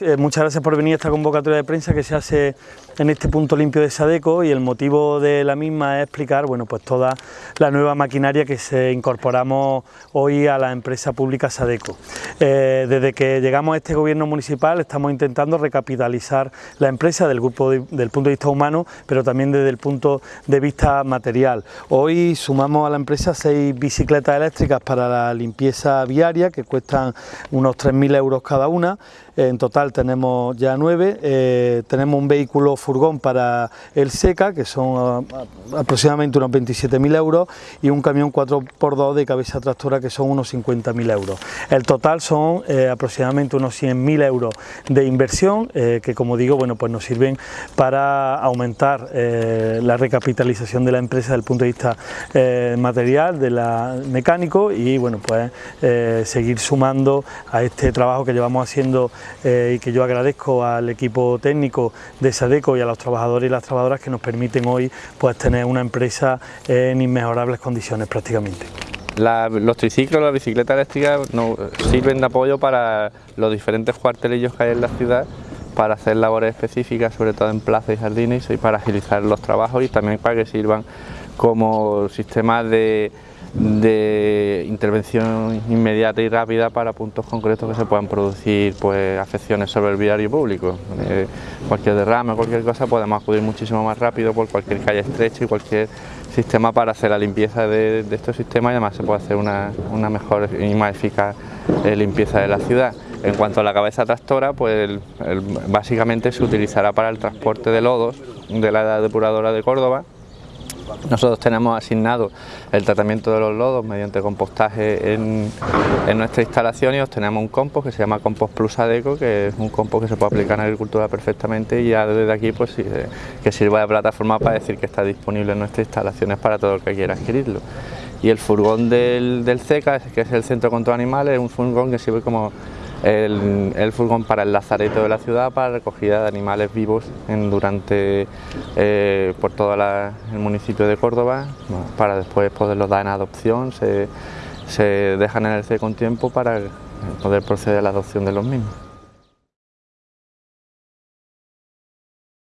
Eh, muchas gracias por venir a esta convocatoria de prensa que se hace en este punto limpio de Sadeco y el motivo de la misma es explicar bueno, pues toda la nueva maquinaria que se incorporamos hoy a la empresa pública Sadeco. Eh, desde que llegamos a este gobierno municipal estamos intentando recapitalizar la empresa del, grupo del punto de vista humano, pero también desde el punto de vista material. Hoy sumamos a la empresa seis bicicletas eléctricas para la limpieza viaria que cuestan unos 3.000 euros cada una, en total tenemos ya nueve, eh, tenemos un vehículo furgón para el SECA, que son ah, aproximadamente unos 27.000 euros, y un camión 4x2 de cabeza tractora, que son unos 50.000 euros. El total son eh, aproximadamente unos 100.000 euros de inversión, eh, que como digo, bueno, pues nos sirven para aumentar la recapitalización de la empresa desde el punto de vista material, de la mecánico, y bueno, pues seguir sumando a este trabajo que llevamos haciendo y que yo agradezco al equipo técnico de Sadeco y a los trabajadores y las trabajadoras que nos permiten hoy pues, tener una empresa en inmejorables condiciones prácticamente. los triciclos, las bicicletas eléctricas nos sirven de apoyo para los diferentes cuartelillos que hay en la ciudad para hacer labores específicas, sobre todo en plazas y jardines y para agilizar los trabajos y también para que sirvan como sistemas de de intervención inmediata y rápida para puntos concretos que se puedan producir pues, afecciones sobre el viario público. Eh, cualquier derrame, cualquier cosa, podemos acudir muchísimo más rápido por cualquier calle estrecha y cualquier sistema para hacer la limpieza de, estos sistemas y además se puede hacer una, mejor y más eficaz eh, limpieza de la ciudad. En cuanto a la cabeza tractora, pues básicamente se utilizará para el transporte de lodos de la depuradora de Córdoba nosotros tenemos asignado el tratamiento de los lodos mediante compostaje en, nuestra instalación y obtenemos un compost que se llama Compost Plus Adeco, que es un compost que se puede aplicar en agricultura perfectamente y ya desde aquí pues que sirva de plataforma para decir que está disponible en nuestras instalaciones para todo el que quiera adquirirlo. Y el furgón del, del CECA, que es el Centro Contra Animales, es un furgón que sirve como el, furgón para el lazareto de la ciudad para recogida de animales vivos durante eh, por todo el municipio de Córdoba para después poderlos dar en adopción, se, se dejan en el C con tiempo para poder proceder a la adopción de los mismos.